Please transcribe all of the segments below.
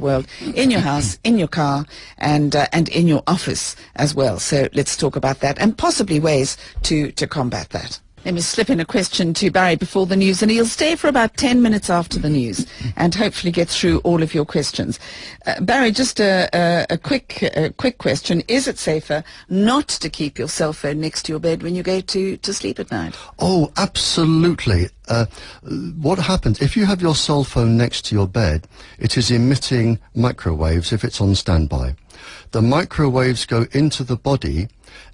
world in your house, in your car, and uh, and in your office as well. So let's talk about that and possibly ways to to combat that. Let me slip in a question to Barrie before the news, and he'll stay for about 10 minutes after the news and hopefully get through all of your questions. Uh, Barrie, just a, a, a quick a quick question. Is it safer not to keep your cell phone next to your bed when you go to, to sleep at night? Oh, absolutely. Uh, what happens if you have your cell phone next to your bed? It is emitting microwaves if it's on standby. The microwaves go into the body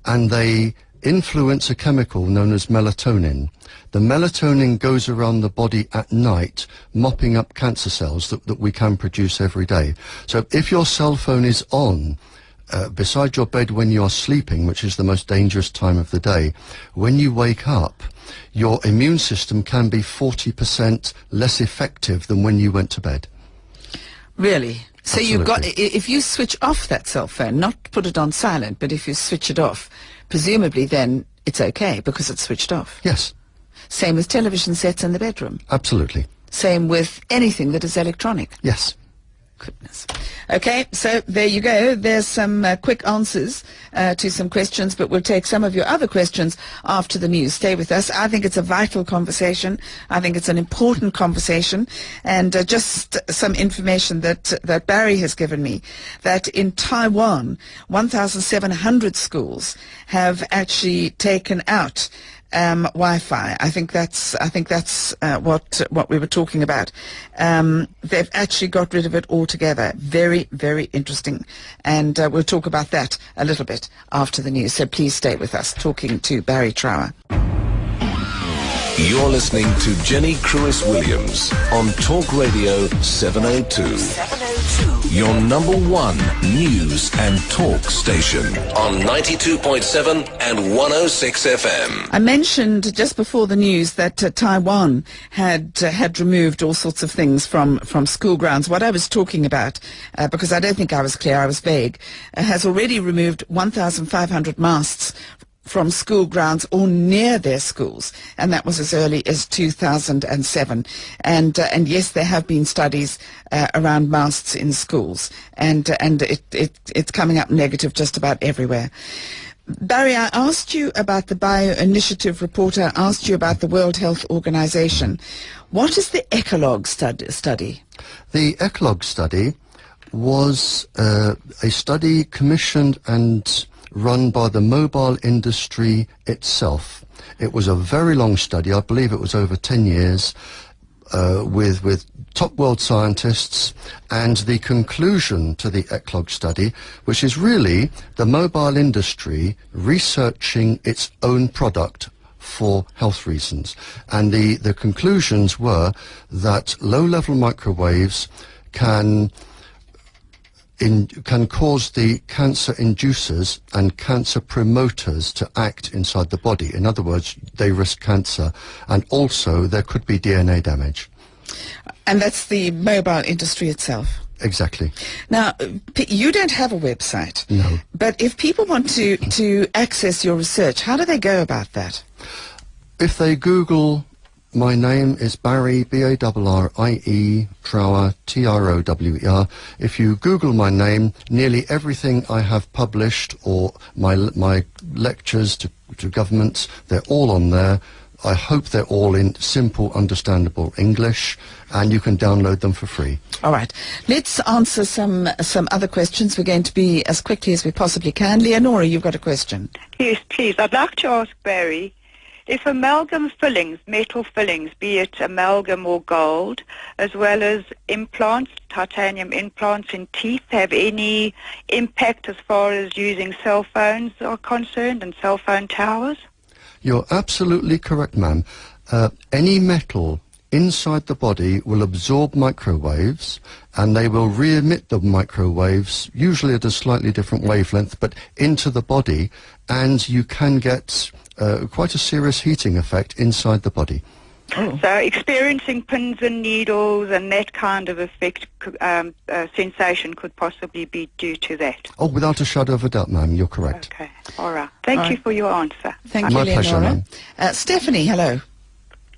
and they influence a chemical known as melatonin. The melatonin goes around the body at night, mopping up cancer cells that, that we can produce every day. So if your cell phone is on, uh, beside your bed when you're sleeping, which is the most dangerous time of the day, when you wake up, your immune system can be 40% less effective than when you went to bed. Really? So Absolutely. you've got, if you switch off that cell phone, not put it on silent, but if you switch it off, presumably then it's okay because it's switched off. Yes, Same with television sets in the bedroom. absolutely. Same with anything that is electronic. Yes. Goodness. Okay, so there you go. There's some uh, quick answers uh, to some questions, but we'll take some of your other questions after the news. Stay with us. I think it's a vital conversation. I think it's an important conversation. And uh, just some information that, that Barrie has given me, that in Taiwan, 1,700 schools have actually taken out um, Wi-Fi. I think that's I think that's uh, what what we were talking about. Um, they've actually got rid of it altogether. Very very interesting, and uh, we'll talk about that a little bit after the news. So please stay with us. Talking to Barrie Trower. You're listening to Jenny Crwys Williams on Talk Radio 702. 702. Your number one news and talk station on 92.7 and 106 FM. I mentioned just before the news that uh, Taiwan had uh, had removed all sorts of things from, from school grounds. What I was talking about, uh, because I don't think I was clear, I was vague, uh, has already removed 1,500 masts from school grounds or near their schools, and that was as early as 2007. And uh, and yes, there have been studies uh, around masks in schools, and uh, and it, it it's coming up negative just about everywhere. Barrie, I asked you about the Bio Initiative report. I asked you about the World Health Organization. What is the Ecolog stud- study? The Ecolog study was uh, a study commissioned and run by the mobile industry itself. It was a very long study. I believe it was over 10 years uh, with, with top world scientists and the conclusion to the ECOLOG study, which is really the mobile industry researching its own product for health reasons. And the, the conclusions were that low-level microwaves can in, can cause the cancer inducers and cancer promoters to act inside the body. In other words, they risk cancer, and also there could be DNA damage. And that's the mobile industry itself. Exactly. Now, you don't have a website. No. But if people want to, to access your research, how do they go about that? If they Google my name is Barrie, B-A-R-R-I-E, Trower, T-R-O-W-E-R. If you Google my name, nearly everything I have published or my, my lectures to, to governments, they're all on there. I hope they're all in simple, understandable English, and you can download them for free. All right. Let's answer some some other questions. We're going to be as quickly as we possibly can. Leonora, you've got a question. Yes, please. I'd like to ask Barrie if amalgam fillings, metal fillings, be it amalgam or gold, as well as implants, titanium implants in teeth, have any impact as far as using cell phones are concerned and cell phone towers? You're absolutely correct, ma'am. Uh, any metal inside the body will absorb microwaves and they will re-emit the microwaves, usually at a slightly different wavelength, but into the body, and you can get uh, quite a serious heating effect inside the body. So experiencing pins and needles and that kind of effect, um, uh, sensation could possibly be due to that. Oh, without a shadow of a doubt, ma'am, you're correct. Okay. All right. Thank All you right. for your answer. Thank My you, pleasure, Leonora. ma'am. Uh, Stephanie, hello.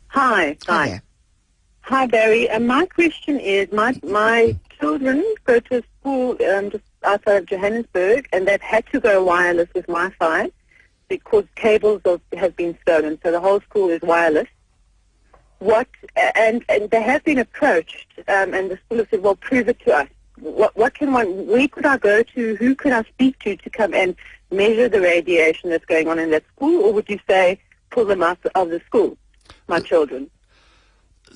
Hi. Hi Hi. Hi, Barrie. Uh, my question is, my my children go to a school um, just outside of Johannesburg, and they've had to go wireless with Wi-Fi because cables have been stolen. So the whole school is wireless. What and and they have been approached, um, and the school has said, "Well, prove it to us. What what can one? Where could I go to? Who could I speak to to come and measure the radiation that's going on in that school? Or would you say pull them out of the school, my children?"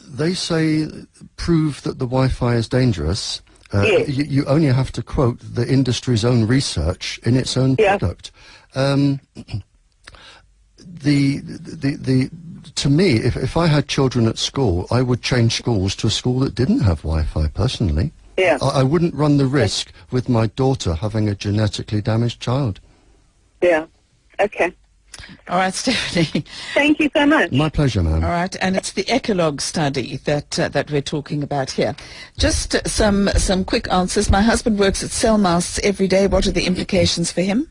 They say prove that the Wi-Fi is dangerous. Uh, Yes. you, you only have to quote the industry's own research in its own Yeah. product. Um, the, the, the, to me, if, if I had children at school, I would change schools to a school that didn't have Wi-Fi. Personally, Yeah. I, I wouldn't run the risk with my daughter having a genetically damaged child. Yeah. Okay. All right, Stephanie. Thank you so much. My pleasure, ma'am. All right, and it's the Ecolog study that uh, that we're talking about here. Just some some quick answers. My husband works at cell masts every day. What are the implications for him?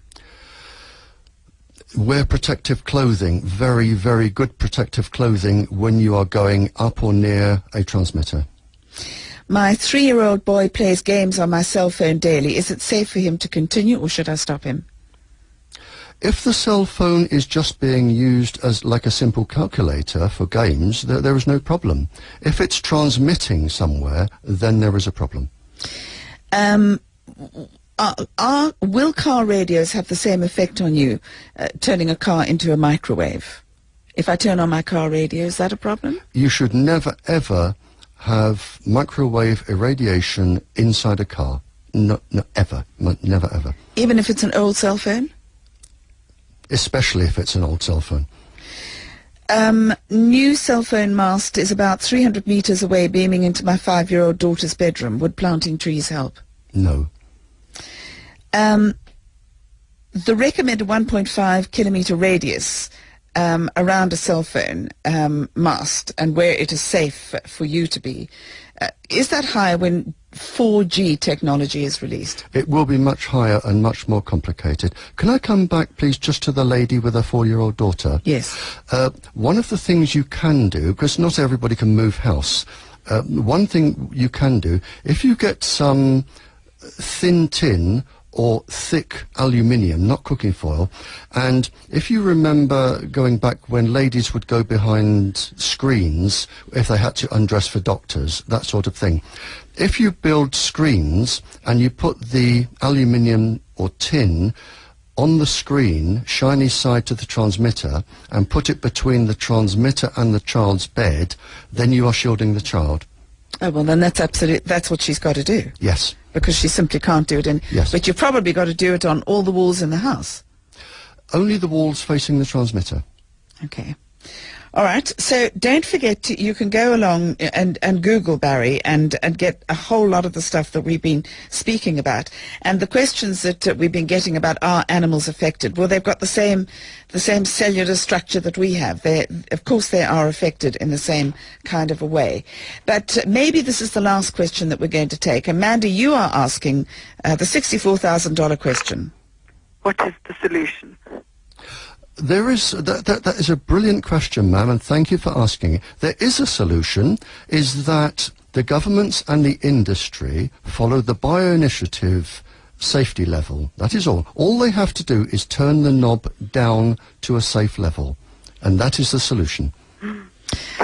Wear protective clothing, very, very good protective clothing when you are going up or near a transmitter. My three-year-old boy plays games on my cell phone daily. Is it safe for him to continue, or should I stop him? If the cell phone is just being used as like a simple calculator for games, there, there is no problem. If it's transmitting somewhere, then there is a problem. Um, are, are, will car radios have the same effect on you, uh, turning a car into a microwave? If I turn on my car radio, is that a problem? You should never ever have microwave irradiation inside a car. No, no, ever. Never ever. Even if it's an old cell phone? Especially if it's an old cell phone. Um, new cell phone mast is about 300 meters away, beaming into my five-year-old daughter's bedroom. Would planting trees help? No. Um, the recommended 1.5 kilometer radius um, around a cell phone um, mast and where it is safe for you to be, uh, is that higher when 4G technology is released? It will be much higher and much more complicated. Can I come back, please, just to the lady with a four-year-old daughter? Yes. Uh, one of the things you can do, because not everybody can move house, uh, one thing you can do, if you get some thin tin or thick aluminium, not cooking foil, and if you remember going back when ladies would go behind screens if they had to undress for doctors, that sort of thing. If you build screens and you put the aluminium or tin on the screen, shiny side to the transmitter, and put it between the transmitter and the child's bed, then you are shielding the child. Oh, well, then that's absolute, that's what she's got to do Yes. because she simply can't do it. In, Yes. But you've probably got to do it on all the walls in the house. Only the walls facing the transmitter. Okay. All right. So don't forget to, you can go along and, and Google Barrie and, and get a whole lot of the stuff that we've been speaking about. And the questions that uh, we've been getting about are animals affected? Well, they've got the same, the same cellular structure that we have. They, of course, they are affected in the same kind of a way. But maybe this is the last question that we're going to take. Amanda, you are asking uh, the $64,000 question. What is the solution? There is that, that, that is a brilliant question, ma'am, and thank you for asking it. There is a solution. Is that the governments and the industry follow the bioinitiative safety level? That is all. All they have to do is turn the knob down to a safe level, and that is the solution.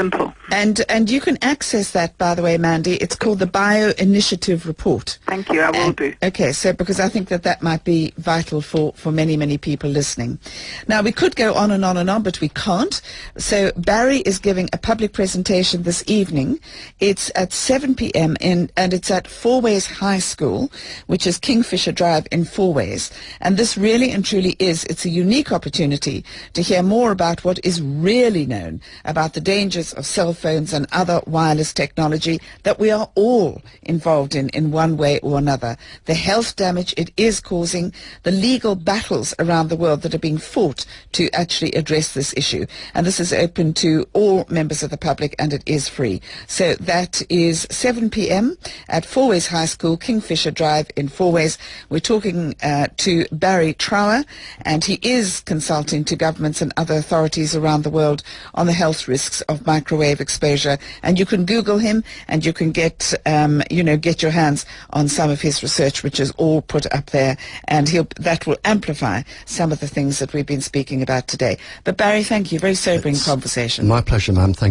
Simple. And, and you can access that, by the way, Mandy. It's called the Bio Initiative Report. Thank you. I will And- do. Okay, so because I think that that might be vital for, for many, many people listening. Now, we could go on and on and on, but we can't. So Barrie is giving a public presentation this evening. It's at 7 p.m. In, and it's at Fourways High School, which is Kingfisher Drive in Fourways. And this really and truly is, it's a unique opportunity to hear more about what is really known about the dangers of cell phones and other wireless technology that we are all involved in in one way or another. The health damage it is causing, the legal battles around the world that are being fought to actually address this issue. And this is open to all members of the public and it is free. So that is 7 p.m. at Fourways High School, Kingfisher Drive in Fourways. We're talking uh, to Barrie Trower and he is consulting to governments and other authorities around the world on the health risks of microwave exposure. And you can Google him and you can get, um, you know, get your hands on some of his research, which is all put up there. And he'll, that will amplify some of the things that we've been speaking about today. But Barrie, thank you. Very sobering conversation. My pleasure, ma'am. Thank